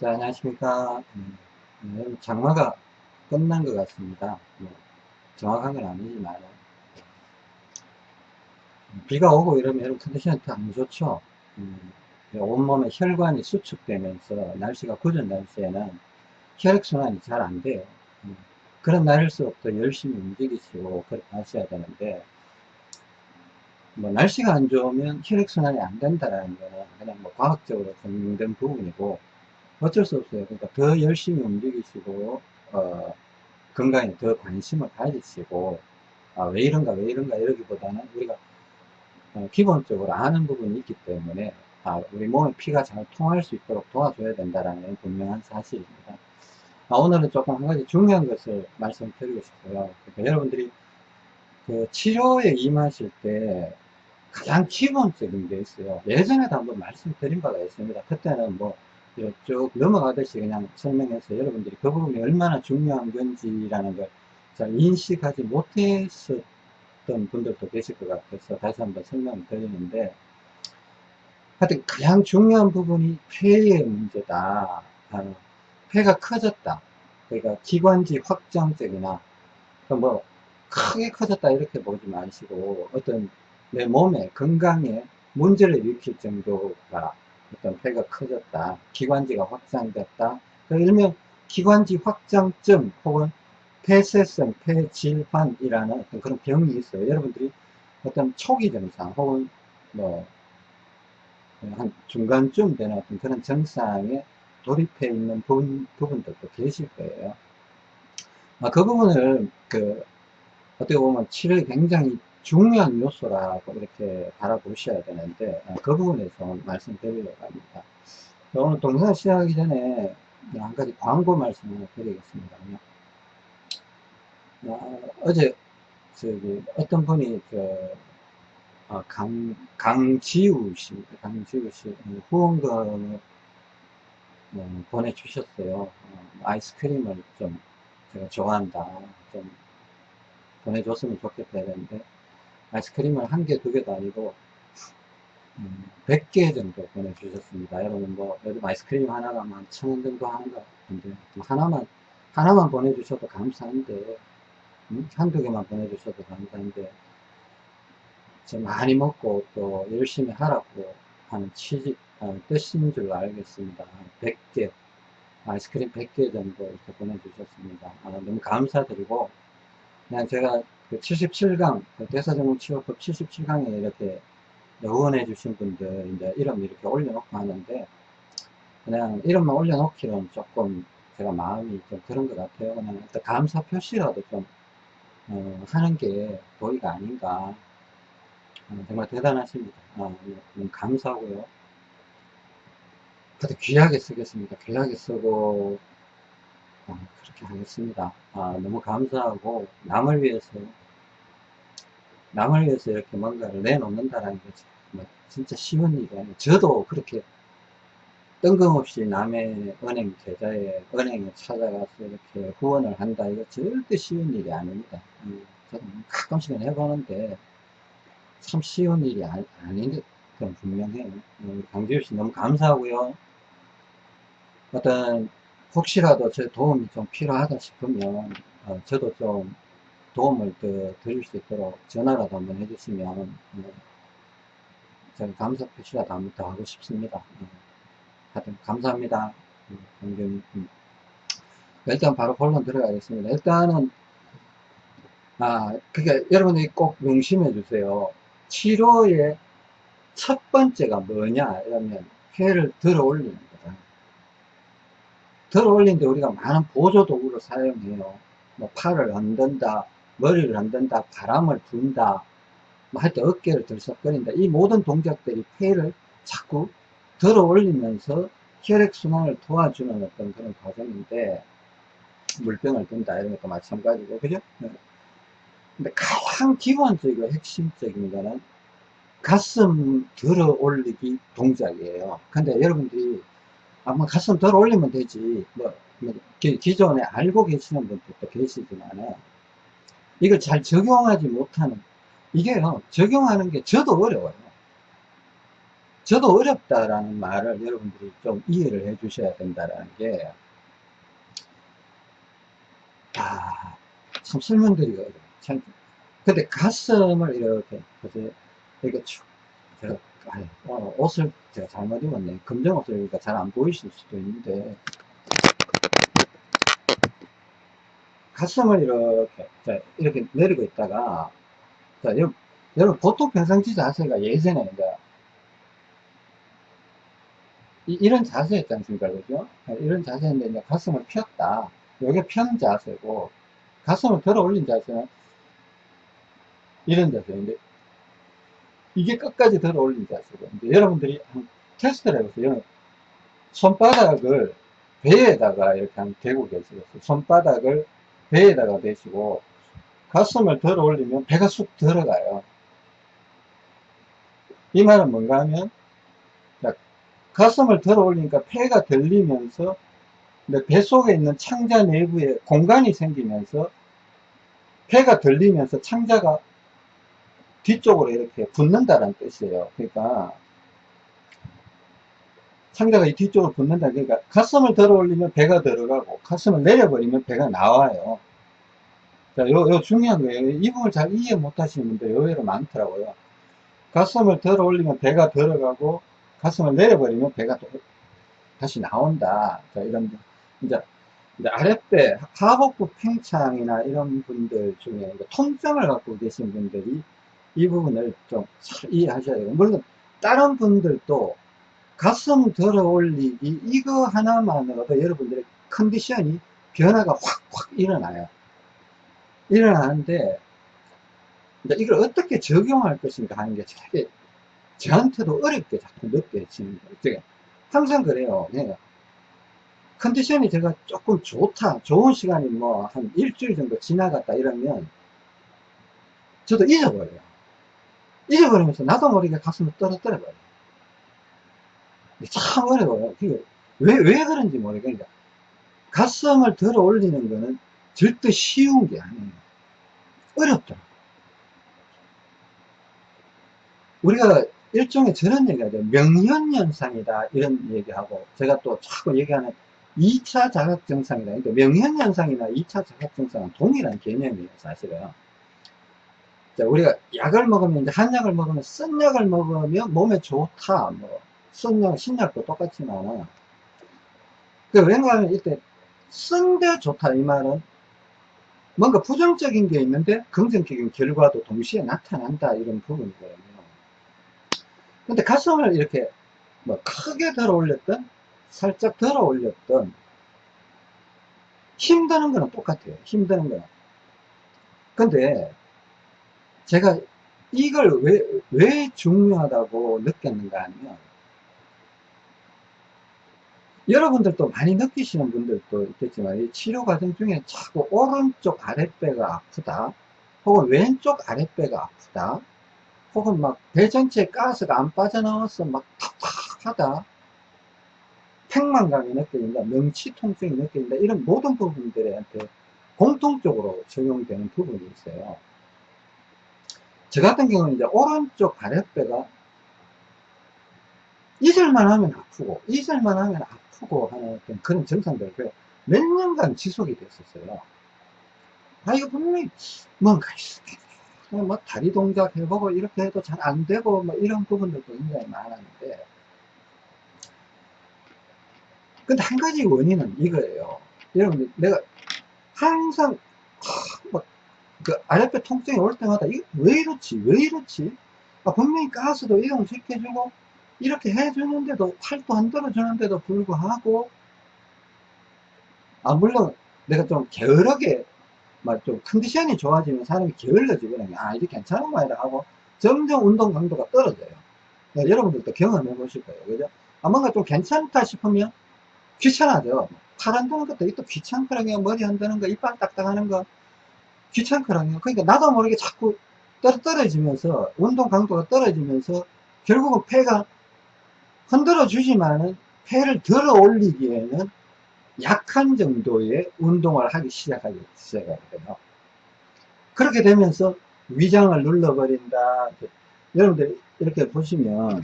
자, 안녕하십니까. 음, 음, 장마가 끝난 것 같습니다. 뭐, 정확한 건 아니지만. 음, 비가 오고 이러면 여러분 컨디션이 안 좋죠. 음, 온몸에 혈관이 수축되면서 날씨가 굳은 날씨에는 혈액순환이 잘 안 돼요. 음, 그런 날일수록 더 열심히 움직이시고 하셔야 되는데 뭐 날씨가 안 좋으면 혈액순환이 안 된다는 거는 그냥 뭐 과학적으로 증명된 부분이고 어쩔 수 없어요. 그러니까 더 열심히 움직이시고 어, 건강에 더 관심을 가지시고 아, 왜 이런가 왜 이런가 이러기보다는 우리가 어, 기본적으로 아는 부분이 있기 때문에 아, 우리 몸에 피가 잘 통할 수 있도록 도와줘야 된다는 분명한 사실입니다. 아, 오늘은 조금 한 가지 중요한 것을 말씀드리고 싶어요. 그러니까 여러분들이 그 치료에 임하실 때 가장 기본적인 게 있어요. 예전에도 한번 말씀드린 바가 있습니다. 그때는 뭐 쭉 넘어가듯이 그냥 설명해서 여러분들이 그 부분이 얼마나 중요한 건지라는 걸 잘 인식하지 못했었던 분들도 계실 것 같아서 다시 한번 설명을 드리는데 하여튼 가장 중요한 부분이 폐의 문제다. 아, 폐가 커졌다. 그러니까 기관지 확장적이나 뭐 크게 커졌다 이렇게 보지 마시고 어떤 내 몸에 건강에 문제를 일으킬 정도가 어떤 폐가 커졌다, 기관지가 확장됐다, 그 일명 기관지 확장증 혹은 폐쇄성 폐질환이라는 어떤 그런 병이 있어요. 여러분들이 어떤 초기 증상 혹은 뭐 한 중간쯤 되는 어떤 그런 증상에 돌입해 있는 부분, 부분들도 계실 거예요. 아, 그 부분을 그 어떻게 보면 치료에 굉장히 중요한 요소라고 이렇게 바라보셔야 되는데 어, 그 부분에서 말씀드리려고 합니다. 오늘 동영상 시작하기 전에 한 가지 광고 말씀을 드리겠습니다. 어, 제 저기 어떤 분이 그 어, 강, 강지우 씨, 강지우 씨 후원금을 어, 보내주셨어요. 어, 아이스크림을 좀 제가 좋아한다. 좀 보내줬으면 좋겠다 했는데 아이스크림을 한 개, 두 개도 아니고 음, 100개 정도 보내주셨습니다. 여러분 뭐 요즘 아이스크림 하나가 한 천원 정도 하는 것 같은데 하나만 하나만 보내주셔도 감사한데 음? 한두 개만 보내주셔도 감사한데 저 많이 먹고 또 열심히 하라고 하는 취지 어, 뜻인 줄 알겠습니다. 100개 아이스크림 100개 정도 이렇게 보내주셨습니다. 아, 너무 감사드리고 그냥 제가 그 77강, 그 대사정후치료법 77강에 이렇게 응원해 주신 분들 이제 이름 이렇게 올려놓고 하는데 그냥 이름만 올려놓기는 조금 제가 마음이 좀 그런 것 같아요. 그냥 어떤 감사 표시라도 좀 어, 하는 게 도리가 아닌가. 어, 정말 대단하십니다. 어, 감사하고요. 그래도 귀하게 쓰겠습니다. 귀하게 쓰고 어, 그렇게 하겠습니다. 아, 너무 감사하고 남을 위해서 남을 위해서 이렇게 뭔가를 내놓는다는 게뭐 진짜 쉬운 일이 아니에요. 저도 그렇게 뜬금없이 남의 은행 계좌에 은행에 찾아가서 이렇게 후원을 한다 이거 절대 쉬운 일이 아닙니다. 음, 저는 가끔씩은 해보는데 참 쉬운 일이 아, 닌건 분명해요. 음, 강지우 씨 너무 감사하고요. 어떤 혹시라도 제 도움이 좀 필요하다 싶으면 어, 저도 좀 도움을 더 드릴 수 있도록 전화라도 한번 해주시면 어, 제가 감사 표시라도 한번 더 하고 싶습니다. 어, 하여튼 감사합니다. 음, 음. 일단 바로 본론 들어가겠습니다. 일단은 아 그게 여러분들이 꼭 명심해 주세요. 치료의 첫 번째가 뭐냐 이러면 폐를 들어 올리는 거다. 들어 올리는데 우리가 많은 보조 도구를 사용해요. 뭐 팔을 흔든다, 머리를 흔든다, 바람을 분다, 뭐 하여튼 어깨를 들썩거린다. 이 모든 동작들이 폐를 자꾸 들어 올리면서 혈액순환을 도와주는 어떤 그런 과정인데, 물병을 든다, 이런 것도 마찬가지고, 그죠? 네. 근데 가장 기본적이고 핵심적인 거는 가슴 들어 올리기 동작이에요. 근데 여러분들이 아마 가슴 들어 올리면 되지, 뭐, 뭐 기, 존에 알고 계시는 분들도 계시지만은, 이걸 잘 적용하지 못하는 이게요 적용하는 게 저도 어려워요 저도 어렵다라는 말을 여러분들이 좀 이해를 해 주셔야 된다라는 게, 아, 참 설명드리기가 어려워요. 참, 근데 가슴을 이렇게, 보세요. 이렇게 쭉, 제가, 아, 어, 옷을 제가 잘못 입었네. 검정 옷을 입으니까 잘 안 보이실 수도 있는데, 가슴을 이렇게, 자, 이렇게 내리고 있다가, 자, 여러분, 여러분 보통 평상시 자세가 예전에 이제 이, 런 자세였지 않습니까? 그죠? 이런 자세인데 이제 가슴을 폈다. 이게 편 자세고, 가슴을 들어 올린 자세는 이런 자세인데, 이게 끝까지 들어 올린 자세고, 이제 여러분들이 한 테스트를 해보세요. 손바닥을 배에다가 이렇게 한 대고 계시겠어요. 손바닥을 배에다가 대시고, 가슴을 들어 올리면 배가 쑥 들어가요. 이 말은 뭔가 하면, 가슴을 들어 올리니까 폐가 들리면서 배 속에 있는 창자 내부에 공간이 생기면서 폐가 들리면서 창자가 뒤쪽으로 이렇게 붙는다는 뜻이에요. 그러니까 창자가 이 뒤쪽으로 붙는다. 그러니까 가슴을 들어 올리면 배가 들어가고 가슴을 내려버리면 배가 나와요. 자, 요, 요 중요한 거예요. 이 부분을 잘 이해 못 하시는 분들 의외로 많더라고요. 가슴을 들어 올리면 배가 들어가고 가슴을 내려버리면 배가 또 다시 나온다. 자, 이런, 이제, 이제 아랫배, 하복부 팽창이나 이런 분들 중에 통증을 갖고 계신 분들이 이 부분을 좀 잘 이해하셔야 돼요. 물론, 다른 분들도 가슴 들어 올리기, 이거 하나만으로도 여러분들의 컨디션이 변화가 확, 확 일어나요. 일어나는데, 이걸 어떻게 적용할 것인가 하는 게 되게 저한테도 어렵게 자꾸 느껴지는 거예요. 항상 그래요. 네. 컨디션이 제가 조금 좋다, 좋은 시간이 뭐 한 일주일 정도 지나갔다 이러면 저도 잊어버려요. 잊어버리면서 나도 모르게 가슴을 떨어뜨려 버려요. 참 어려워요. 왜, 왜 그런지. 그러니까 가슴을 들어 올리는 거는 절대 쉬운 게 아니에요. 어렵더라고요. 우리가 일종의 저런 돼요. 명현현상이다. 이런 얘기하고, 제가 또 자꾸 얘기하는 2차 자각증상이다. 그러니까 명현현상이나 2차 자각증상은 동일한 개념이에요, 사실은. 자, 우리가 약을 먹으면, 이제 한약을 먹으면, 쓴 약을 먹으면 몸에 좋다. 뭐, 쓴 약, 신약도 똑같지만, 그, 왠가하면 이때, 쓴데 좋다. 이 말은, 뭔가 부정적인 게 있는데, 긍정적인 결과도 동시에 나타난다. 이런 부분이거든요. 근데 가슴을 이렇게 뭐 크게 들어 올렸던 살짝 들어 올렸던 힘드는 거는 똑같아요 힘드는 거는 근데 제가 이걸 왜, 왜 중요하다고 느꼈는가 하면 여러분들도 많이 느끼시는 분들도 있겠지만 이 치료 과정 중에 자꾸 오른쪽 아랫배가 아프다 혹은 왼쪽 아랫배가 아프다 혹은 막 배 전체에 가스가 안 빠져나와서 막 탁탁하다 팽만감이 느껴진다 명치 통증이 느껴진다 이런 모든 부분들한테 공통적으로 적용되는 부분이 있어요. 저 같은 경우는 이제 오른쪽 아랫배가 잊을만 하면 아프고 잊을만 하면 아프고 하는 그런 증상들 몇 년간 지속이 됐었어요. 아 이거 분명히 뭔가 있어 뭐 다리 동작 해보고 이렇게 해도 잘 안 되고 뭐 이런 부분들도 굉장히 많았는데. 근데 한 가지 원인은 이거예요. 여러분 내가 항상 뭐그 아랫배 통증이 올 때마다 이거 왜 이렇지? 왜 이렇지? 아, 분명히 가스도 이동시켜주고 이렇게 해주는데도 팔도 안 들어주는데도 불구하고 아 물론 내가 좀 게으르게 막 좀 컨디션이 좋아지면 사람이 게을러지거든요. 아, 이게 괜찮은 거야 하고 점점 운동 강도가 떨어져요. 네, 여러분들도 경험해 보실 거예요. 그죠? 아, 뭔가 좀 괜찮다 싶으면 귀찮아져. 팔 흔드는 것도 또 귀찮거든요. 머리 흔드는 거, 이빨 딱딱하는 거 귀찮거든요. 그러니까 나도 모르게 자꾸 떨어지면서 운동 강도가 떨어지면서 결국은 폐가 흔들어 주지만은 폐를 들어 올리기에는 약한 정도의 운동을 하기 시작하기 시작해요. 그렇게 되면서 위장을 눌러버린다. 여러분들 이렇게 보시면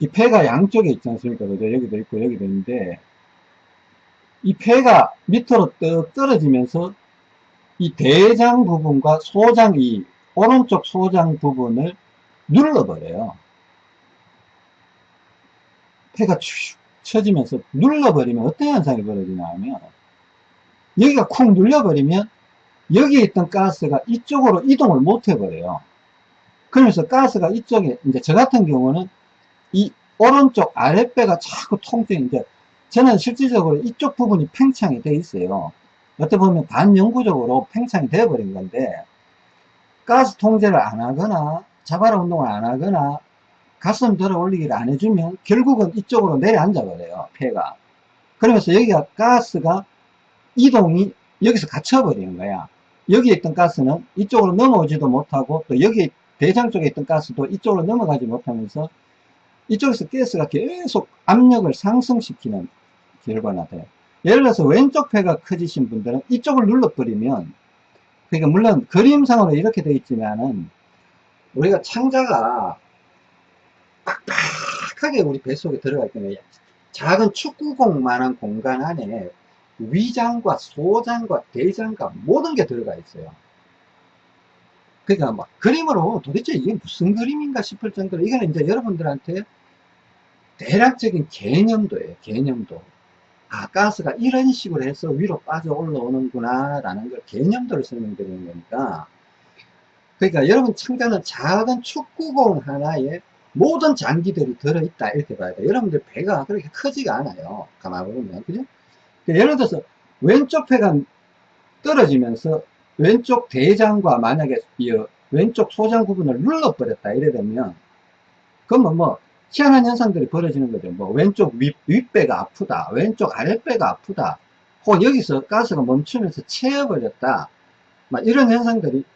이 폐가 양쪽에 있지 않습니까? 그죠? 여기도 있고 여기도 있는데 이 폐가 밑으로 떡 떨어지면서 이 대장 부분과 소장 이 오른쪽 소장 부분을 눌러버려요. 폐가 축 쳐지면서 눌러버리면 어떤 현상이 벌어지냐 하면 여기가 쿵 눌려버리면 여기에 있던 가스가 이쪽으로 이동을 못 해버려요. 그러면서 가스가 이쪽에 이제 저 같은 경우는 이 오른쪽 아랫배가 자꾸 이제 저는 실질적으로 이쪽 부분이 팽창이 돼 있어요. 어떻게 보면 반영구적으로 팽창이 되어 버린 건데 가스 통제를 안 하거나 자발 운동을 안 하거나 가슴 들어 올리기를 안 해주면 결국은 이쪽으로 내려앉아 버려요 폐가. 그러면서 여기가 가스가 이동이 여기서 갇혀버리는 거야. 여기에 있던 가스는 이쪽으로 넘어오지도 못하고 또 여기 대장 쪽에 있던 가스도 이쪽으로 넘어가지 못하면서 이쪽에서 가스가 계속 압력을 상승시키는 결과가 돼요. 예를 들어서 왼쪽 폐가 커지신 분들은 이쪽을 눌러버리면 그러니까 물론 그림상으로 이렇게 되어 있지만은 우리가 창자가 빡빡하게 우리 뱃속에 들어가 있기 작은 축구공만한 공간 안에 위장과 소장과 대장과 모든 게 들어가 있어요. 그러니까 막 그림으로 도대체 이게 무슨 그림인가 싶을 정도로 이거는 이제 여러분들한테 대략적인 개념도예요. 개념도. 아 가스가 이런 식으로 해서 위로 빠져 올라오는구나 라는 걸 개념도를 설명드리는 거니까 그러니까 여러분 창자는 작은 축구공 하나에 모든 장기들이 들어있다. 이렇게 봐야 돼요. 여러분들 배가 그렇게 크지가 않아요. 가만히 보면. 그죠? 그러니까 예를 들어서 왼쪽 폐가 떨어지면서 왼쪽 대장과 만약에 이 왼쪽 소장 부분을 눌러버렸다. 이래 되면 그러면 뭐 희한한 현상들이 벌어지는 거죠. 뭐 왼쪽 윗, 윗배가 아프다. 왼쪽 아랫배가 아프다. 혹은 여기서 가스가 멈추면서 채워버렸다. 막 이런 현상들이 어,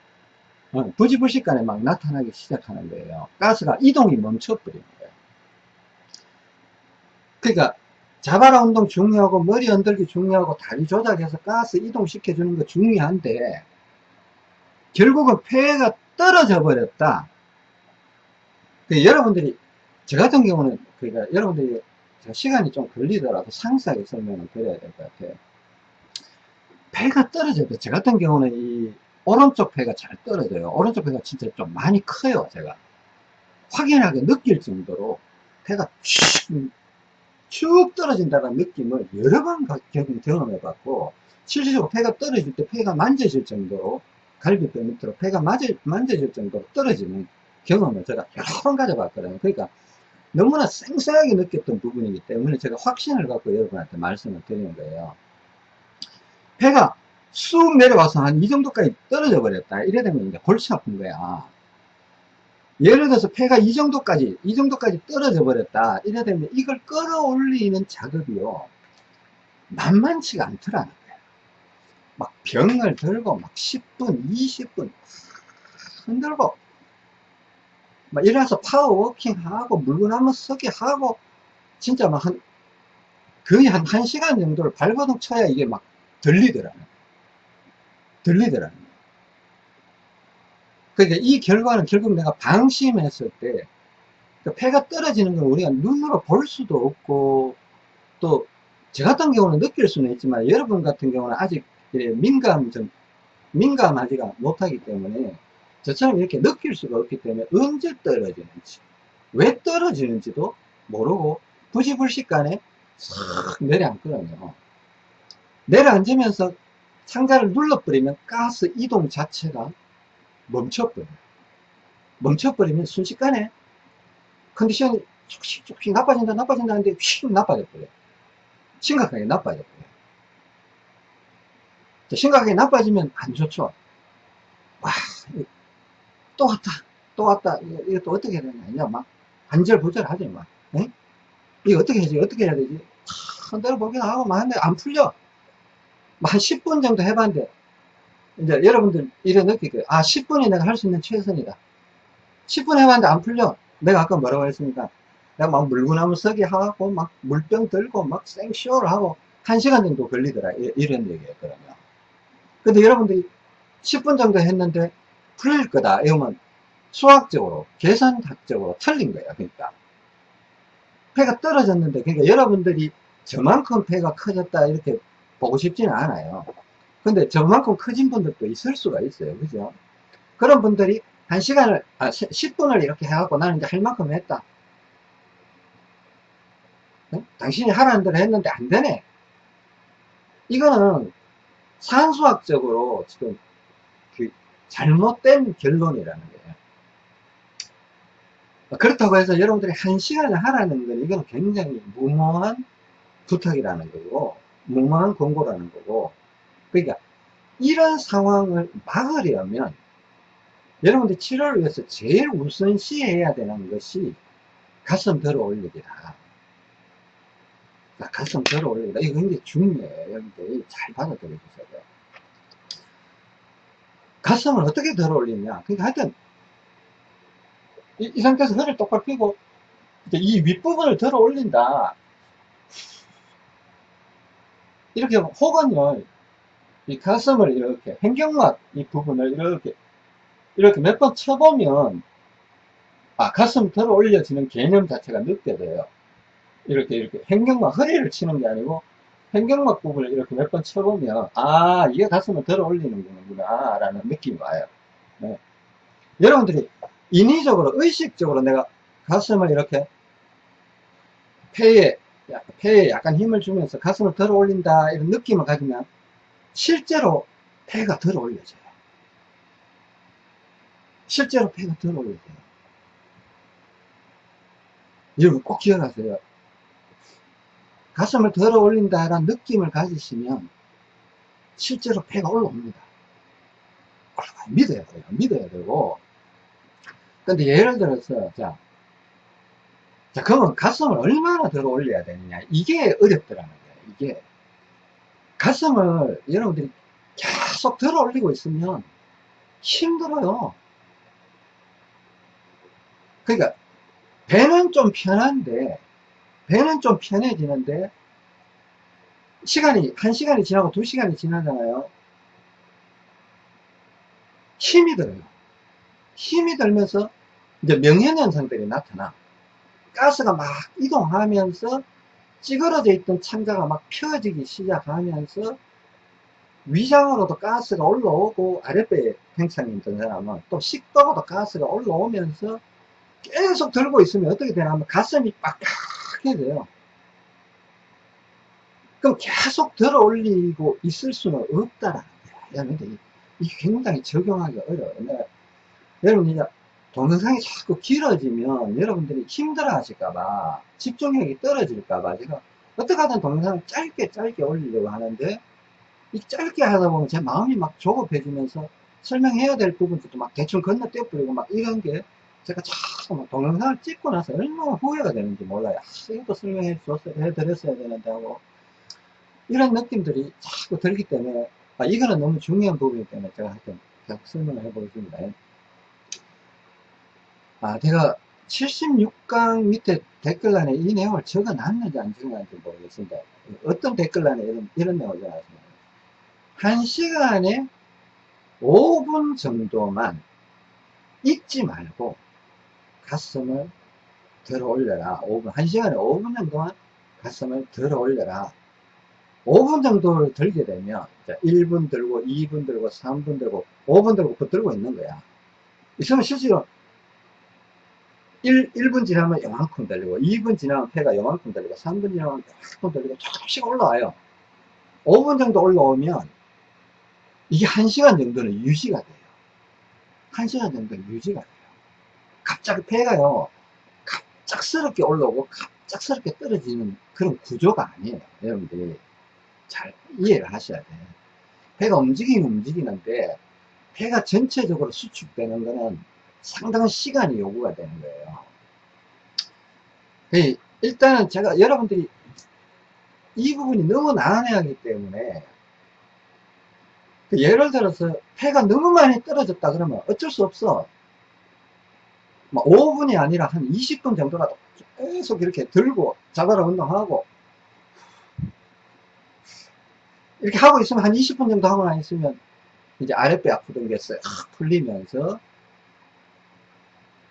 부지불식간에 막 나타나기 시작하는 거예요. 가스가 이동이 멈춰버리는 거예요. 그러니까 자바라 운동 중요하고 머리 흔들기 중요하고 다리 조작해서 가스 이동시켜 주는 거 중요한데 결국은 폐가 떨어져 버렸다. 그러니까 여러분들이 저 같은 경우는 그러니까 여러분들이 시간이 좀 걸리더라도 상세하게 설명을 드려야 될 것 같아요. 폐가 떨어져도 저 같은 경우는 이 오른쪽 폐가 잘 떨어져요. 오른쪽 폐가 진짜 좀 많이 커요, 제가. 확연하게 느낄 정도로 폐가 쭉, 쭉 떨어진다는 느낌을 여러 번 경험해 봤고, 실질적으로 폐가 떨어질 때 폐가 만져질 정도로, 갈비뼈 밑으로 폐가 만져, 만져질 정도로 떨어지는 경험을 제가 여러 번 가져봤거든요. 그러니까 너무나 생생하게 느꼈던 부분이기 때문에 제가 확신을 갖고 여러분한테 말씀을 드리는 거예요. 폐가 쑥 내려와서 한 이 정도까지 떨어져 버렸다. 이래 되면 이제 골치 아픈 거야. 예를 들어서 폐가 이 정도까지, 이 정도까지 떨어져 버렸다. 이래 되면 이걸 끌어올리는 작업이요. 만만치가 않더라는 거야. 막 병을 들고 막 10분, 20분 흔들고 막 일어나서 파워워킹 하고 물구나무 서기 하고 진짜 막 한 거의 한 1시간 정도를 발버둥 쳐야 이게 막 들리더라는 거야. 들리더라는 거예요. 그러니까 이 결과는 결국 내가 방심했을 때, 그 폐가 떨어지는 걸 우리가 눈으로 볼 수도 없고, 또, 저 같은 경우는 느낄 수는 있지만, 여러분 같은 경우는 아직 민감, 좀, 민감하지가 못하기 때문에, 저처럼 이렇게 느낄 수가 없기 때문에, 언제 떨어지는지, 왜 떨어지는지도 모르고, 부지불식간에 싹 내려앉거든요. 내려앉으면서 상자를 눌러버리면 가스 이동 자체가 멈춰버려요. 멈춰버리면 순식간에 컨디션이 조금씩 조금씩 나빠진다 나빠진다 하는데 휙 나빠져버려요. 심각하게 나빠져버려요. 심각하게 나빠지면 안 좋죠. 와, 또 왔다, 또 왔다. 이거 또 어떻게 해야 되냐. 막 안절부절하지 막. 에? 이거 어떻게 해야지, 어떻게 해야 되지? 흔들어 보긴 하고 막 하는데 안 풀려. 한 10분 정도 해봤는데 이제 여러분들 느낄 거예요. 아 10분이 내가 할 수 있는 최선이다. 10분 해봤는데 안 풀려. 내가 아까 뭐라고 했습니까? 내가 막 물구나무 서기 하고 막 물병 들고 막 생쇼를 하고 1시간 정도 걸리더라. 이런 얘기였거든요 근데 여러분들이 10분 정도 했는데 풀릴 거다. 이러면 수학적으로 계산학적으로 틀린 거예요 그러니까. 폐가 떨어졌는데, 그러니까 여러분들이 저만큼 폐가 커졌다, 이렇게 보고 싶지는 않아요. 근데 저만큼 커진 분들도 있을 수가 있어요. 그죠? 그런 분들이 한 시간을, 아, 10분을 이렇게 해갖고 나는 이제 할 만큼 했다. 응? 당신이 하라는 대로 했는데 안 되네. 이거는 산수학적으로 지금 그 잘못된 결론이라는 거예요. 그렇다고 해서 여러분들이 한 시간을 하라는 건 이건 굉장히 무모한 부탁이라는 거고, 무모한 권고라는 거고, 그러니까 이런 상황을 막으려면 여러분들 치료를 위해서 제일 우선시 해야 되는 것이 가슴 들어 올리기다. 가슴 들어 올리기다. 이거 굉장히 중요해요. 여러분들 잘 받아들여 주셔야 돼요. 가슴을 어떻게 들어 올리냐. 그러니까 하여튼 이, 이 상태에서 허리를 똑바로 펴고 이 윗부분을 들어 올린다. 이렇게 혹은요, 이 가슴을 이렇게, 횡격막 이 부분을 이렇게, 이렇게 몇 번 쳐보면, 아, 가슴 들어 올려지는 개념 자체가 느껴져요. 이렇게, 이렇게, 횡격막, 허리를 치는 게 아니고, 횡격막 부분을 이렇게 몇 번 쳐보면, 아, 이게 가슴을 들어 올리는구나, 라는 느낌이 와요. 네. 여러분들이 인위적으로, 의식적으로 내가 가슴을 이렇게, 폐에 폐에 약간 힘을 주면서 가슴을 들어 올린다 이런 느낌을 가지면 실제로 폐가 들어 올려져요. 실제로 폐가 들어 올려져요. 여러분 꼭 기억하세요. 가슴을 들어 올린다 라는 느낌을 가지시면 실제로 폐가 올라옵니다. 믿어야 돼요. 믿어야 되고. 근데 예를 들어서 자 자, 그러면 가슴을 얼마나 들어 올려야 되느냐. 이게 어렵더라는 거예요. 이게. 가슴을 여러분들이 계속 들어 올리고 있으면 힘들어요. 그러니까, 배는 좀 편한데, 배는 좀 편해지는데, 시간이, 한 시간이 지나고 두 시간이 지나잖아요. 힘이 들어요. 힘이 들면서, 이제 명현현상들이 나타나. 가스가 막 이동하면서 찌그러져 있던 창자가 막 펴지기 시작하면서 위장으로도 가스가 올라오고 아랫배에 팽창이 있던 사람은 또 식도로도 가스가 올라오면서 계속 들고 있으면 어떻게 되나 하면 가슴이 빡빡해져요. 그럼 계속 들어 올리고 있을 수는 없다라는 거야 이게 굉장히 적용하기 어려워요. 여러분 이제 동영상이 자꾸 길어지면 여러분들이 힘들어 하실까봐 집중력이 떨어질까봐 제가 어떻게 하든 동영상을 짧게 짧게 올리려고 하는데 이 짧게 하다 보면 제 마음이 막 조급해지면서 설명해야 될 부분들도 막 대충 건너뛰어 버리고 막 이런 게 제가 자꾸 막 동영상을 찍고 나서 얼마나 후회가 되는지 몰라요. 아, 이것도 설명해 줬어야, 해드렸어야 되는데 하고 이런 느낌들이 자꾸 들기 때문에 아, 이거는 너무 중요한 부분이기 때문에 제가 하여튼 계속 설명을 해보겠습니다. 아, 제가 76강 밑에 댓글란에 이 내용을 적어 놨는지 안 적어 놨는지 모르겠습니다. 어떤 댓글란에 이런, 이런 내용을 적어 놨습니다. 1시간에 5분 정도만 잊지 말고 가슴을 들어 올려라. 5분, 1시간에 5분 정도만 가슴을 들어 올려라. 5분 정도를 들게 되면 1분 들고 2분 들고 3분 들고 5분 들고 붙들고 있는 거야. 있으면 실제로 1, 1분 지나면 요만큼 들리고 2분 지나면 폐가 요만큼 들리고 3분 지나면 요만큼 들리고 조금씩 올라와요. 5분 정도 올라오면 이게 1시간 정도는 유지가 돼요. 1시간 정도는 유지가 돼요. 갑자기 폐가요 갑작스럽게 올라오고 갑작스럽게 떨어지는 그런 구조가 아니에요 여러분들이. 잘 이해를 하셔야 돼요. 폐가 움직이긴 움직이는데 폐가 전체적으로 수축되는 거는 상당한 시간이 요구가 되는 거예요. 일단은 제가 여러분들이 이 부분이 너무 난해하기 때문에 그 예를 들어서 폐가 너무 많이 떨어졌다 그러면 어쩔 수 없어 5분이 뭐 아니라 한 20분 정도라도 계속 이렇게 들고 자바라 운동하고 이렇게 하고 있으면 한 20분 정도 하고 나 있으면 이제 아랫배 아프던 게 싹 풀리면서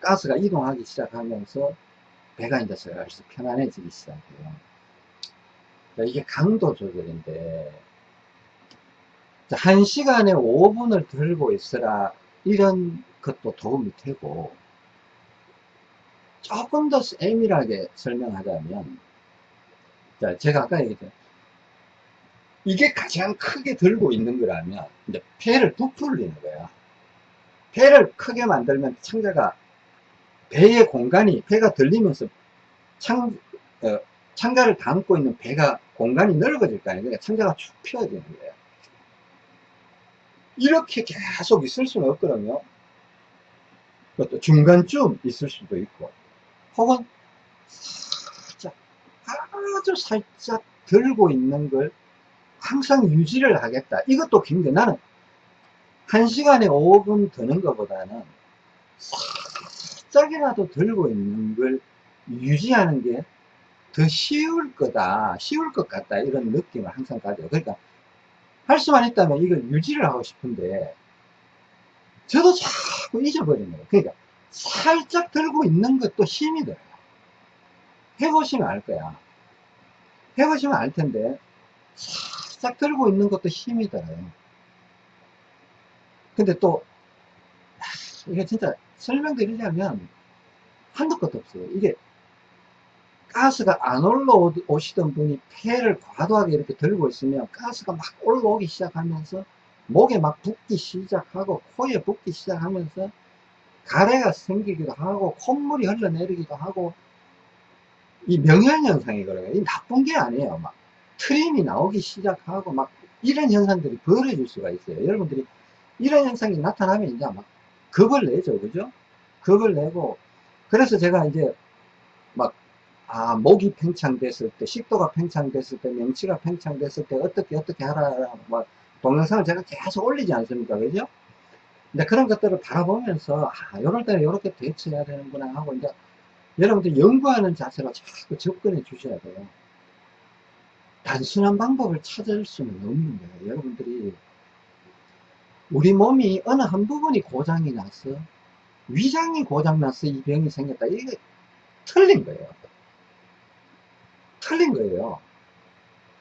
가스가 이동하기 시작하면서 배가 이제 슬슬 편안해지기 시작해요. 자, 이게 강도 조절인데, 자, 한 시간에 5분을 들고 있으라, 이런 것도 도움이 되고, 조금 더 세밀하게 설명하자면, 자, 제가 아까 얘기했죠. 이게 가장 크게 들고 있는 거라면, 이제 배를 부풀리는 거야. 배를 크게 만들면 창자가 배의 공간이 배가 들리면서 창, 어, 창자를 담고 있는 배가 공간이 넓어질 거 아니에요. 그러니까 창자가 축 펴지는 거예요. 이렇게 계속 있을 수는 없거든요. 그것도 중간쯤 있을 수도 있고, 혹은 살짝, 아주 살짝 들고 있는 걸 항상 유지를 하겠다. 이것도 굉장히 나는 한 시간에 5분 드는 것보다는 살짝이라도 들고 있는 걸 유지하는 게 더 쉬울 거다, 쉬울 것 같다, 이런 느낌을 항상 가져요. 그러니까, 할 수만 있다면 이걸 유지를 하고 싶은데, 저도 자꾸 잊어버리는 거예요. 그러니까, 살짝 들고 있는 것도 힘이 들어요. 해보시면 알 거야. 해보시면 알 텐데, 살짝 들고 있는 것도 힘이 들어요. 근데 또, 이게 진짜 설명드리려면 한도 끝도 없어요. 이게 가스가 안 올라오시던 분이 폐를 과도하게 이렇게 들고 있으면 가스가 막 올라오기 시작하면서 목에 막 붓기 시작하고 코에 붓기 시작하면서 가래가 생기기도 하고 콧물이 흘러내리기도 하고 이 명현현상이거든요. 이 나쁜 게 아니에요. 막 트림이 나오기 시작하고 막 이런 현상들이 벌어질 수가 있어요. 여러분들이 이런 현상이 나타나면 이제 막 겁을 내죠. 그죠? 겁을 내고 그래서 제가 이제 막 아, 목이 팽창됐을 때, 식도가 팽창됐을 때, 명치가 팽창됐을 때, 어떻게, 어떻게 하라, 뭐, 동영상을 제가 계속 올리지 않습니까? 그죠? 근데 그런 것들을 바라보면서, 아, 요럴 때는 요렇게 대처해야 되는구나 하고, 이제, 여러분들 연구하는 자세로 자꾸 접근해 주셔야 돼요. 단순한 방법을 찾을 수는 없는 거예요. 여러분들이, 우리 몸이 어느 한 부분이 고장이 나서, 위장이 고장나서 이 병이 생겼다. 이게 틀린 거예요. 틀린 거예요.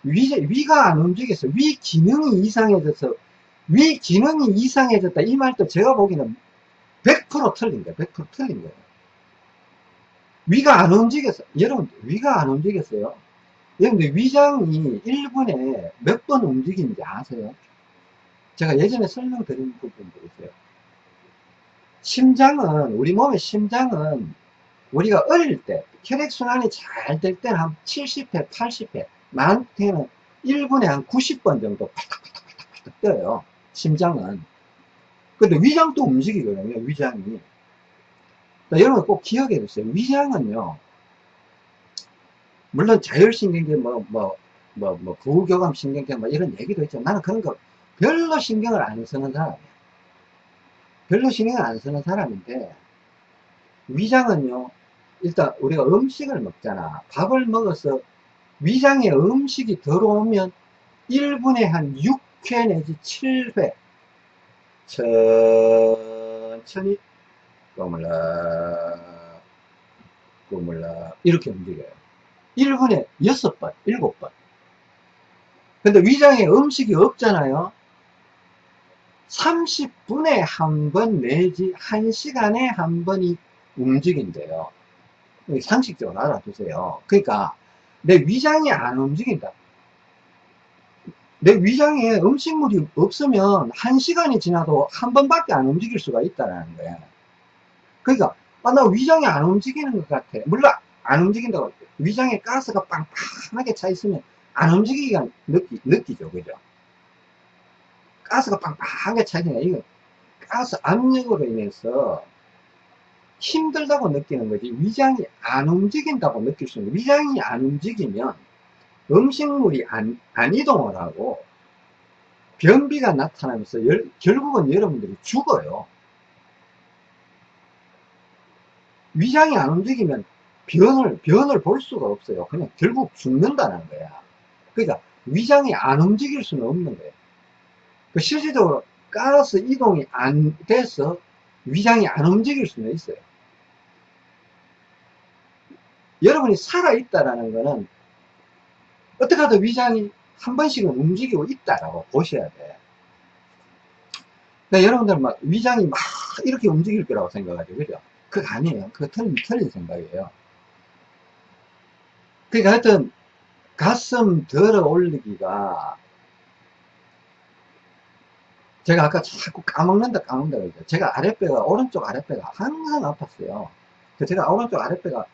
위, 위가 안 움직여서 위 기능이 이상해져서 위 기능이 이상해졌다 이 말도 제가 보기에는 100% 틀린 거예요. 100% 틀린 거예요. 위가 안 움직였어. 여러분 위가 안 움직였어요. 여러분들 위장이 1분에 몇 번 움직이는지 아세요? 제가 예전에 설명드린 부분도 있어요. 심장은 우리 몸의 심장은 우리가 어릴 때 혈액순환이 잘 될 때는 한 70회, 80회, 많게는 1분에 한 90번 정도 팔딱팔딱팔딱 떠요. 심장은. 근데 위장도 움직이거든요, 위장이. 여러분 꼭 기억해 두세요. 위장은요, 물론 자율신경계 뭐, 뭐, 뭐, 뭐, 부교감신경계 뭐 이런 얘기도 있죠. 나는 그런 거 별로 신경을 안 쓰는 사람이야. 별로 신경을 안 쓰는 사람인데, 위장은요, 일단 우리가 음식을 먹잖아. 밥을 먹어서 위장에 음식이 들어오면 1분에 한 6회 내지 7회 천천히 꼬물락 꼬물락 이렇게 움직여요. 1분에 6번, 7번. 근데 위장에 음식이 없잖아요. 30분에 한 번 내지 1시간에 한 번이 움직인대요. 상식적으로 알아두세요. 그러니까 내 위장이 안 움직인다. 내 위장에 음식물이 없으면 한 시간이 지나도 한 번밖에 안 움직일 수가 있다는 거야. 그러니까 아, 나 위장이 안 움직이는 것 같아. 물론 안 움직인다고 위장에 가스가 빵빵하게 차 있으면 안 움직이기가 느끼, 느끼죠. 그죠? 가스가 빵빵하게 차 있으니까 이거 가스 압력으로 인해서 힘들다고 느끼는 거지. 위장이 안 움직인다고 느낄 수 있는 위장이 안 움직이면 음식물이 안, 안 이동을 하고 변비가 나타나면서 열, 결국은 여러분들이 죽어요. 위장이 안 움직이면 변을 변을 볼 수가 없어요. 그냥 결국 죽는다는 거야. 그러니까 위장이 안 움직일 수는 없는 거예요 그 실질적으로 가스 이동이 안 돼서 위장이 안 움직일 수는 있어요 여러분이 살아있다라는 거는 어떻게 하든 위장이 한 번씩은 움직이고 있다라고 보셔야 돼. 그러니까 여러분들 막 위장이 막 이렇게 움직일 거라고 생각하죠. 그죠? 그거 아니에요. 그거 틀린, 틀린 생각이에요. 그러니까 하여튼 가슴 들어 올리기가 제가 아까 자꾸 까먹는다 까먹는다 그러죠. 제가 아랫배가 오른쪽 아랫배가 항상 아팠어요. 그 제가 오른쪽 아랫배가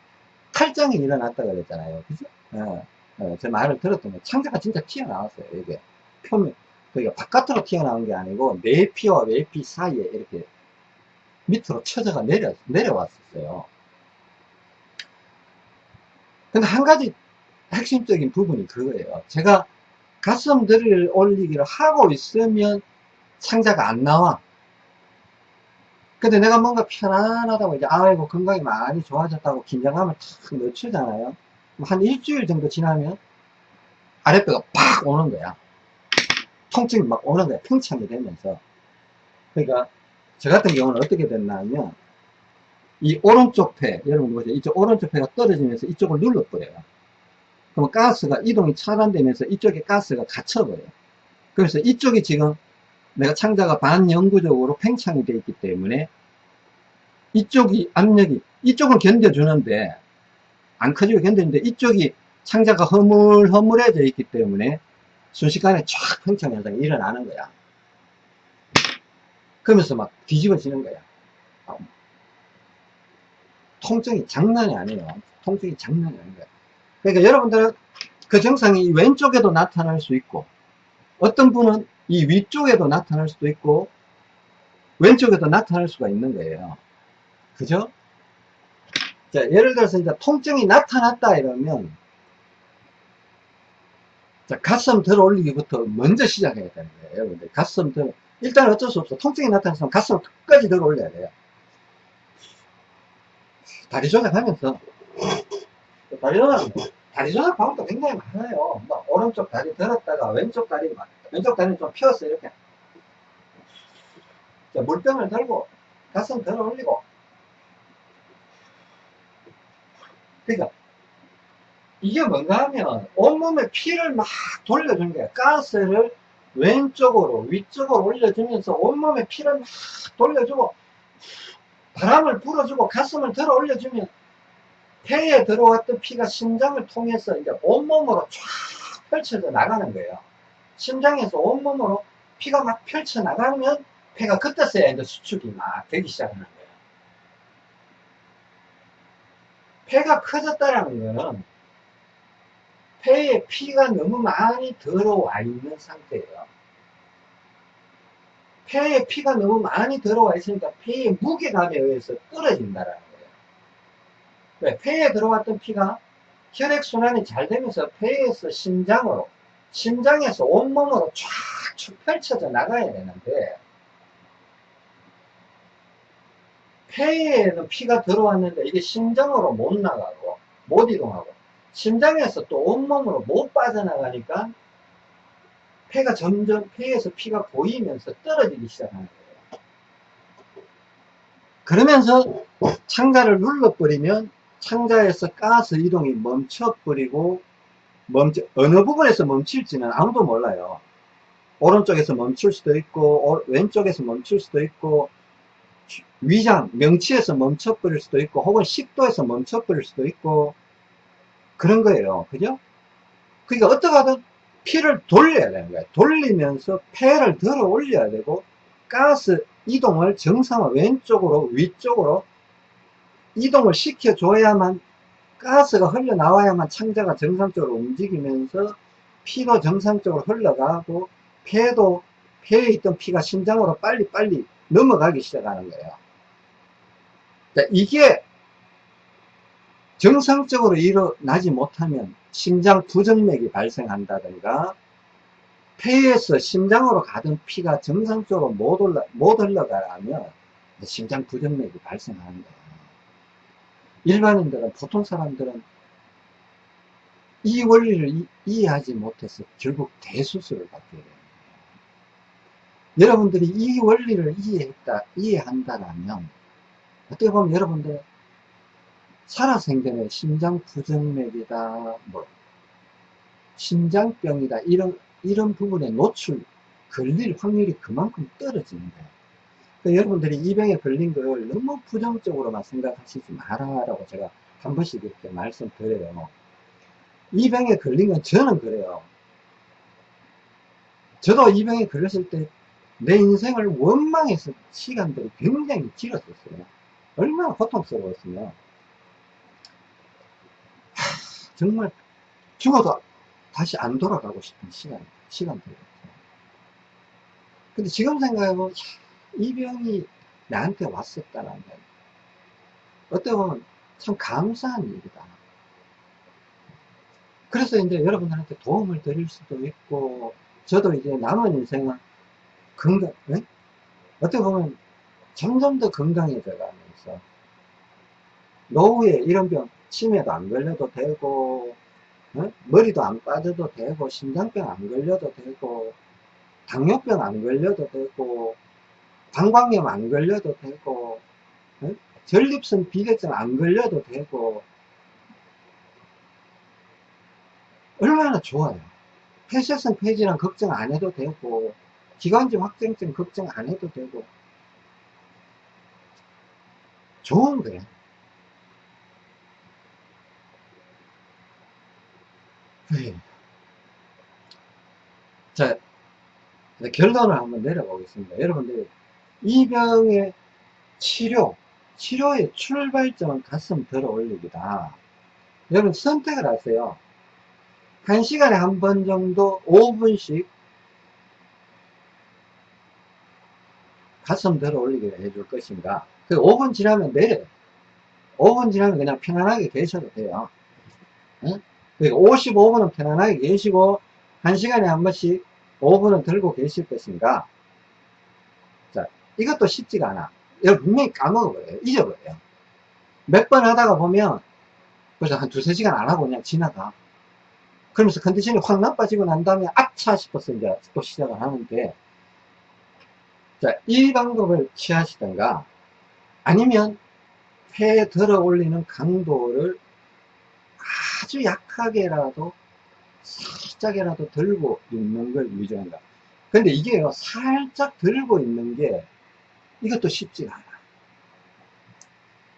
탈장이 일어났다 그랬잖아요. 그죠? 예, 예, 제 말을 들었더니 창자가 진짜 튀어나왔어요. 이게 표면 그러니까 바깥으로 튀어나온 게 아니고 내피와 외피 사이에 이렇게 밑으로 처져가 내려 내려왔었어요. 근데 한 가지 핵심적인 부분이 그거예요. 제가 가슴들을 올리기를 하고 있으면 창자가 안 나와. 근데 내가 뭔가 편안하다고 이제 아이고 건강이 많이 좋아졌다고 긴장감을 탁 늦추잖아요. 한 일주일 정도 지나면 아랫배가 팍 오는 거야. 통증이 막 오는 거야. 팽창이 되면서. 그러니까 저 같은 경우는 어떻게 됐냐면 이 오른쪽 폐, 여러분 보세요. 이쪽 오른쪽 폐가 떨어지면서 이쪽을 눌러버려요. 그럼 가스가 이동이 차단되면서 이쪽에 가스가 갇혀버려요. 그래서 이쪽이 지금 내가 창자가 반영구적으로 팽창이 되어 있기 때문에 이쪽이 압력이 이쪽은 견뎌주는데 안 커지고 견디는데 이쪽이 창자가 허물허물해져 있기 때문에 순식간에 쫙 팽창 현상이 일어나는 거야. 그러면서 막 뒤집어지는 거야. 통증이 장난이 아니에요. 통증이 장난이 아닌 거야 그러니까 여러분들은 그 증상이 왼쪽에도 나타날 수 있고 어떤 분은 이 위쪽에도 나타날 수도 있고 왼쪽에도 나타날 수가 있는 거예요. 그죠? 자, 예를 들어서 이제 통증이 나타났다 이러면 자, 가슴 들어 올리기부터 먼저 시작해야 되는 거예요. 여러분들 가슴 들어 일단 어쩔 수 없어. 통증이 나타났으면 가슴을 끝까지 들어 올려야 돼요. 다리 조작하면서 다리 조작 다리 조작 방법도 굉장히 많아요. 뭐 오른쪽 다리 들었다가 왼쪽 다리 막 왼쪽 다리는 좀 펴서 이렇게. 자, 물병을 들고 가슴 들어 올리고. 그러니까 이게 뭔가 하면 온몸에 피를 막 돌려주는 거야 가스를 왼쪽으로 위쪽으로 올려주면서 온몸에 피를 막 돌려주고 바람을 불어주고 가슴을 들어 올려주면 폐에 들어왔던 피가 심장을 통해서 이제 온몸으로 쫙 펼쳐져 나가는 거예요. 심장에서 온몸으로 피가 막 펼쳐 나가면 폐가 그때서야 이제 수축이 막 되기 시작하는 거예요. 폐가 커졌다는 거는 폐에 피가 너무 많이 들어와 있는 상태예요. 폐에 피가 너무 많이 들어와 있으니까 폐의 무게감에 의해서 떨어진다라는 거예요. 왜? 폐에 들어왔던 피가 혈액순환이 잘 되면서 폐에서 심장으로 심장에서 온몸으로 쫙 펼쳐져 나가야 되는데 폐에는 피가 들어왔는데 이게 심장으로 못 나가고 못 이동하고 심장에서 또 온몸으로 못 빠져나가니까 폐가 점점 폐에서 피가 고이면서 떨어지기 시작하는 거예요. 그러면서 창자를 눌러버리면 창자에서 가스 이동이 멈춰버리고 멈춰, 어느 부분에서 멈출지는 아무도 몰라요. 오른쪽에서 멈출 수도 있고 왼쪽에서 멈출 수도 있고 위장, 명치에서 멈춰버릴 수도 있고 혹은 식도에서 멈춰버릴 수도 있고 그런 거예요. 그죠? 그러니까 어떻게 하든 피를 돌려야 되는 거예요. 돌리면서 폐를 들어 올려야 되고 가스 이동을 정상화 왼쪽으로 위쪽으로 이동을 시켜줘야만 가스가 흘러나와야만 창자가 정상적으로 움직이면서 피도 정상적으로 흘러가고 폐도 폐에 있던 피가 심장으로 빨리빨리 넘어가기 시작하는 거예요. 자, 이게 정상적으로 일어나지 못하면 심장 부정맥이 발생한다든가 폐에서 심장으로 가던 피가 정상적으로 못, 올라, 못 흘러가면 심장 부정맥이 발생하는 거예요. 일반인들은 보통 사람들은 이 원리를 이, 이해하지 못해서 결국 대수술을 받게 돼요. 여러분들이 이 원리를 이해했다, 이해한다라면 어떻게 보면 여러분들 살아생전에 심장 부정맥이다, 뭐, 심장병이다, 이런, 이런 부분에 노출, 걸릴 확률이 그만큼 떨어지는 거예요. 그러니까 여러분들이 이 병에 걸린 걸 너무 부정적으로만 생각하시지 마라라고 제가 한 번씩 이렇게 말씀드려요. 이 병에 걸린 건 저는 그래요. 저도 이 병에 걸렸을 때 내 인생을 원망해서 시간들이 굉장히 길었었어요. 얼마나 고통스러웠으면. 하, 정말 죽어도 다시 안 돌아가고 싶은 시간, 시간들이었어요. 근데 지금 생각해보면, 야, 이 병이 나한테 왔었다는 게, 어떻게 보면 참 감사한 일이다. 그래서 이제 여러분들한테 도움을 드릴 수도 있고, 저도 이제 남은 인생은 건강, 네? 어떻게 보면 점점 더 건강해져 가면서, 노후에 이런 병, 치매도 안 걸려도 되고, 어? 머리도 안 빠져도 되고, 심장병 안 걸려도 되고, 당뇨병 안 걸려도 되고, 방광염 안 걸려도 되고, 어? 전립선 비대증 안 걸려도 되고, 얼마나 좋아요. 폐쇄성 폐질환 걱정 안 해도 되고, 기관지 확정증 걱정 안 해도 되고, 좋은 거야. 네. 자, 결론을 한번 내려보겠습니다. 여러분들, 이 병의 치료, 치료의 출발점은 가슴 들어 올리기다. 여러분 선택을 하세요. 한 시간에 한 번 정도 5분씩 가슴 들어 올리기를 해줄 것인가. 그 5분 지나면 내려요. 5분 지나면 그냥 편안하게 계셔도 돼요. 응? 그러니까 55분은 편안하게 계시고, 한 시간에 한 번씩 5분은 들고 계실 것인가. 자, 이것도 쉽지가 않아. 여러분 분명히 까먹어버려요. 잊어버려요. 몇 번 하다가 보면, 그래서 한 두세 시간 안 하고 그냥 지나가. 그러면서 컨디션이 확 나빠지고 난 다음에 아차 싶어서 이제 또 시작을 하는데, 자, 이 방법을 취하시던가, 아니면 폐에 들어 올리는 강도를 아주 약하게라도 살짝이라도 들고 있는 걸 유지한다. 근데 이게요, 살짝 들고 있는 게 이것도 쉽지가 않아.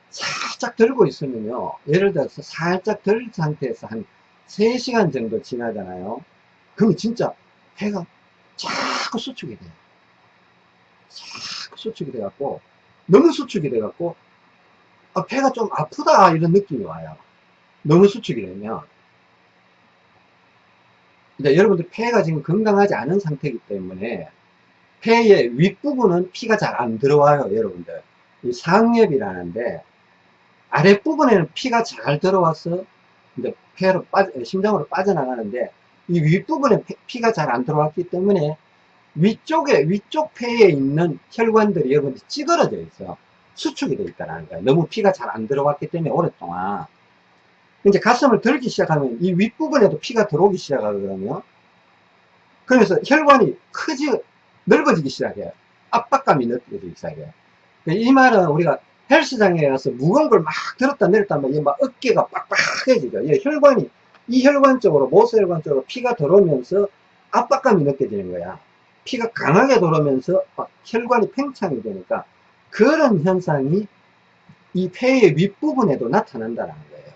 살짝 들고 있으면요, 예를 들어서 살짝 들 상태에서 한 3시간 정도 지나잖아요. 그러면 진짜 배가 자꾸 수축이 돼요. 자꾸 수축이 돼갖고, 너무 수축이 돼갖고, 아, 배가 좀 아프다, 이런 느낌이 와요. 너무 수축이 되면. 근데 여러분들 폐가 지금 건강하지 않은 상태이기 때문에, 폐의 윗부분은 피가 잘 안 들어와요, 여러분들. 이 상엽이라는데, 아랫부분에는 피가 잘 들어와서, 이제 폐로 빠져, 심장으로 빠져나가는데, 이 윗부분에 피가 잘 안 들어왔기 때문에, 위쪽에, 위쪽 폐에 있는 혈관들이 여러분들 찌그러져 있어요. 수축이 되어 있다는 거예요. 너무 피가 잘 안 들어왔기 때문에 오랫동안. 이제 가슴을 들기 시작하면 이 윗부분에도 피가 들어오기 시작하거든요. 그래서 혈관이 크지, 넓어지기 시작해요. 압박감이 느껴지기 시작해요. 이 말은 우리가 헬스장에 가서 무거운 걸 막 들었다 내렸다 하면 막 어깨가 빡빡해지죠. 혈관이, 이 혈관 쪽으로, 모세혈관 쪽으로 피가 들어오면서 압박감이 느껴지는 거야. 피가 강하게 돌아오면서 혈관이 팽창이 되니까 그런 현상이 이 폐의 윗부분에도 나타난다는 거예요.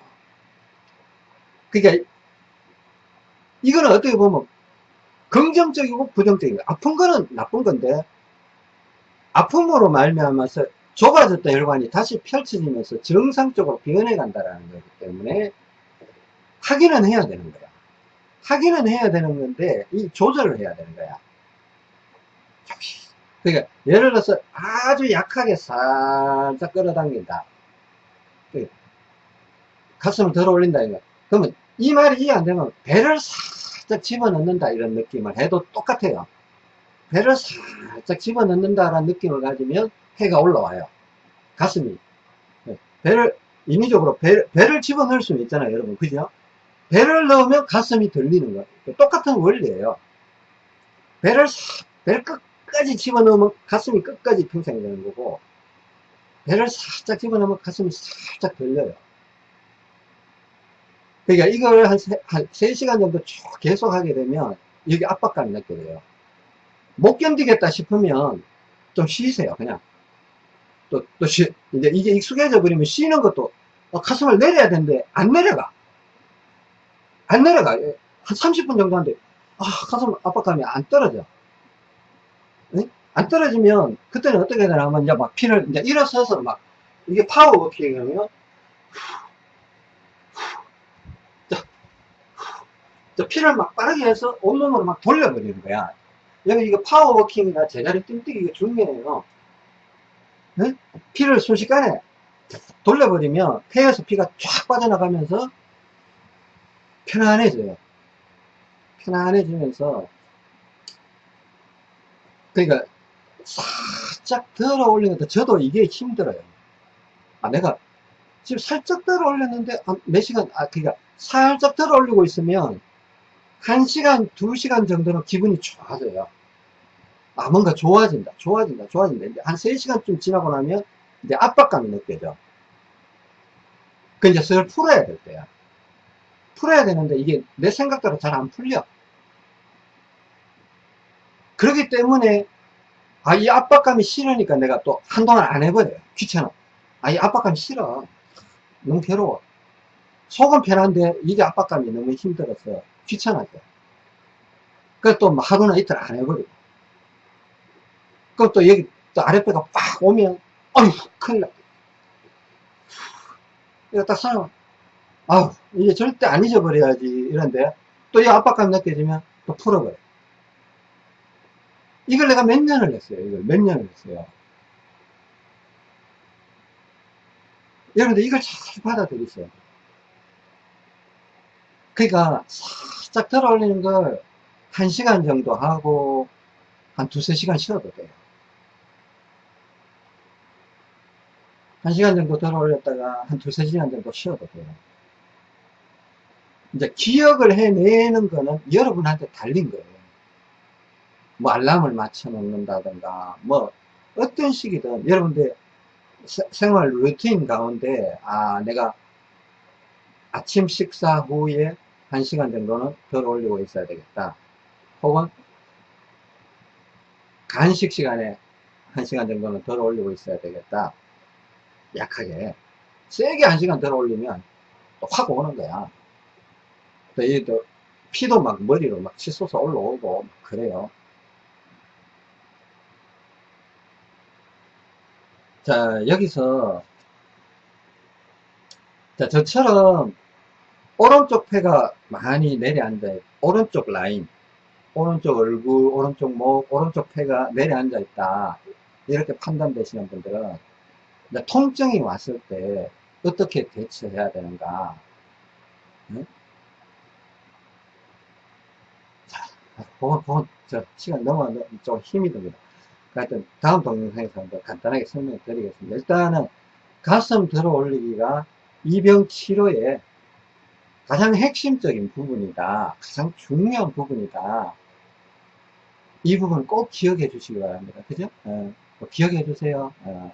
그러니까 이거는 어떻게 보면 긍정적이고 부정적이고 아픈 거는 나쁜 건데 아픔으로 말미암아서 좁아졌던 혈관이 다시 펼쳐지면서 정상적으로 변해 간다는 거기 때문에 확인은 해야 되는 거야. 확인은 해야 되는 건데 이 조절을 해야 되는 거야. 그러니까 예를 들어서 아주 약하게 살짝 끌어당긴다. 그 가슴을 들어 올린다 이거. 그러면 이 말이 이해 안 되면 배를 살짝 집어넣는다 이런 느낌을 해도 똑같아요. 배를 살짝 집어넣는다라는 느낌을 가지면 해가 올라와요. 가슴이. 배를, 인위적으로 배, 배를 집어넣을 수는 있잖아요, 여러분. 그죠? 배를 넣으면 가슴이 들리는 거예요. 똑같은 원리예요. 배를, 배를 끝까지 집어넣으면 가슴이 끝까지 평생되는 거고, 배를 살짝 집어넣으면 가슴이 살짝 들려요. 그러니까 이걸 한, 세, 한 3시간 정도 쭉 계속 하게 되면 여기 압박감이 느껴져요. 못 견디겠다 싶으면 좀 쉬세요, 그냥. 또, 또 쉬, 이제 이게 익숙해져 버리면 쉬는 것도 어, 가슴을 내려야 되는데 안 내려가. 안 내려가. 한 30분 정도 하는데, 아, 가슴 압박감이 안 떨어져. 응? 안 떨어지면 그때는 어떻게 되나 하면 이제 막 피를 이제 일어서서 막 이게 파워 워킹이면 피를 막 빠르게 해서 온몸으로 막 돌려버리는 거야. 여기 이거 파워워킹이나 제자리 띵뛰기 이거 중요해요. 네? 피를 순식간에 돌려버리면 폐에서 피가 쫙 빠져나가면서 편안해져요. 편안해지면서 그러니까 살짝 들어 올리는 것도 저도 이게 힘들어요. 아 내가 지금 살짝 들어 올렸는데 몇 시간 아 그러니까 살짝 들어 올리고 있으면 1시간, 2시간 정도는 기분이 좋아져요. 아, 뭔가 좋아진다, 좋아진다, 좋아진다. 이제 한 3시간쯤 지나고 나면 이제 압박감이 느껴져. 그 이제 슬 풀어야 될 때야. 풀어야 되는데 이게 내 생각대로 잘 안 풀려. 그렇기 때문에 아, 이 압박감이 싫으니까 내가 또 한동안 안 해버려요. 귀찮아. 아, 이 압박감이 싫어. 너무 괴로워. 속은 편한데 이게 압박감이 너무 힘들어서 귀찮아져. 그래서 또 하루나 이틀 안 해버리고. 그럼 또 여기 또 아랫배가 빡 오면, 어휴, 큰일 났다. 이거 딱 사람, 아우, 이제 절대 안 잊어버려야지. 이런데, 또 이 압박감 느껴지면 또 풀어버려. 이걸 내가 몇 년을 했어요. 이걸 몇 년을 했어요. 여러분들 이걸 잘 받아들이세요. 그러니까 살짝 들어 올리는 걸 1시간 정도 하고 한 두세 시간 쉬어도 돼요. 1시간 정도 들어 올렸다가 한 두세 시간 정도 쉬어도 돼요. 이제 기억을 해내는 거는 여러분한테 달린 거예요. 뭐 알람을 맞춰 놓는다든가 뭐 어떤 식이든 여러분들 생활 루틴 가운데 아 내가 아침 식사 후에 1시간 정도는 덜 올리고 있어야 되겠다. 혹은 간식 시간에 1시간 정도는 덜 올리고 있어야 되겠다. 약하게. 세게 1시간 덜 올리면 또 확 오는 거야. 또, 이, 또, 피도 막 머리로 막 치솟아 올라오고, 막 그래요. 자, 여기서, 자, 저처럼 오른쪽 폐가 많이 내려앉아 있 오른쪽 라인 오른쪽 얼굴 오른쪽 목 오른쪽 폐가 내려앉아 있다. 이렇게 판단되시는 분들은 통증이 왔을 때 어떻게 대처해야 되는가? 응? 자, 그건, 그건 저 시간 넘어 좀 힘이 듭니다. 하여튼 다음 동영상에서 간단하게 설명해 드리겠습니다. 일단은 가슴 들어 올리기가 이병 치료에 가장 핵심적인 부분이다. 가장 중요한 부분이다. 이 부분 꼭 기억해 주시기 바랍니다. 그죠? 어, 기억해 주세요. 어.